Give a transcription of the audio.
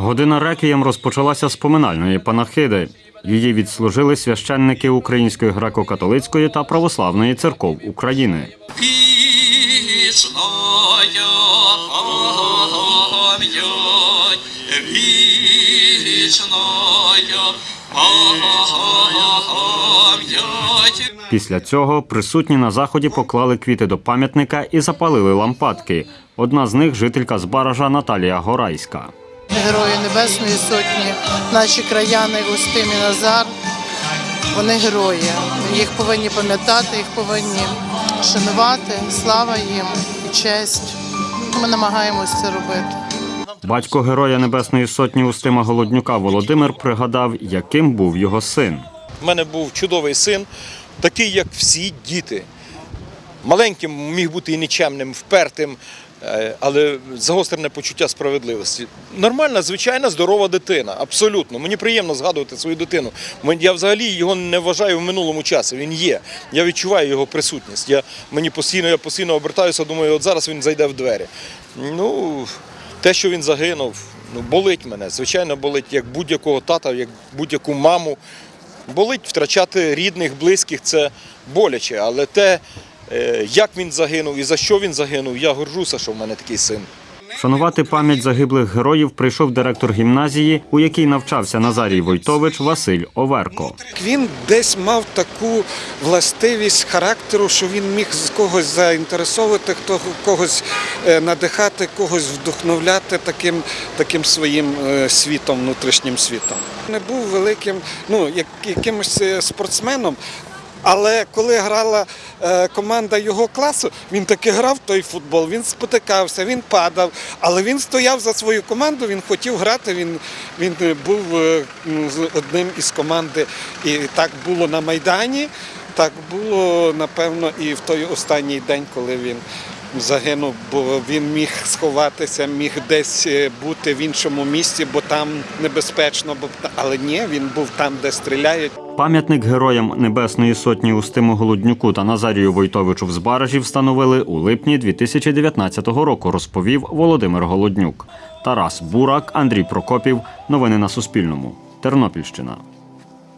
Година реквієм розпочалася з поминальної панахиди. Її відслужили священники Української греко-католицької та православної церков України. Після цього присутні на заході поклали квіти до пам'ятника і запалили лампадки. Одна з них жителька з Баража Наталія Горайська. Герої Небесної Сотні, наші краяни Устим і Назар. Вони герої. Їх повинні пам'ятати, їх повинні шанувати. Слава їм і честь. Ми намагаємось це робити. Батько героя Небесної Сотні Устима Голоднюка Володимир пригадав, яким був його син. У мене був чудовий син, такий, як всі діти. Маленьким міг бути і нічемним, впертим, але загострене почуття справедливості. Нормальна, звичайна, здорова дитина. Абсолютно. Мені приємно згадувати свою дитину. Я взагалі його не вважаю в минулому часі. Він є. Я відчуваю його присутність. Я, мені постійно, я постійно обертаюся, думаю, от зараз він зайде в двері. Ну, те, що він загинув, ну, болить мене. Звичайно, болить як будь-якого тата, як будь-яку маму. Болить втрачати рідних, близьких це боляче, але те, е, як він загинув і за що він загинув, я горжуся, що в мене такий син. Шанувати пам'ять загиблих героїв прийшов директор гімназії, у якій навчався Назарій Войтович Василь Оверко. Він десь мав таку властивість характеру, що він міг з когось заінтересовувати, хто когось е, надихати, когось вдохновляти таким, таким своїм е, світом, внутрішнім світом. Не був великим, ну як якимось е, спортсменом. Але коли грала е, команда його класу, він таки грав той футбол, він спотикався, він падав, але він стояв за свою команду, він хотів грати, він, він е, був е, з одним із команди. І так було на Майдані, так було, напевно, і в той останній день, коли він загинув, бо він міг сховатися, міг десь е, бути в іншому місці, бо там небезпечно, але ні, він був там, де стріляють. Пам'ятник героям Небесної Сотні Устиму Голоднюку та Назарію Войтовичу в Збаражі встановили у липні 2019 року, розповів Володимир Голоднюк. Тарас Бурак, Андрій Прокопів. Новини на Суспільному. Тернопільщина.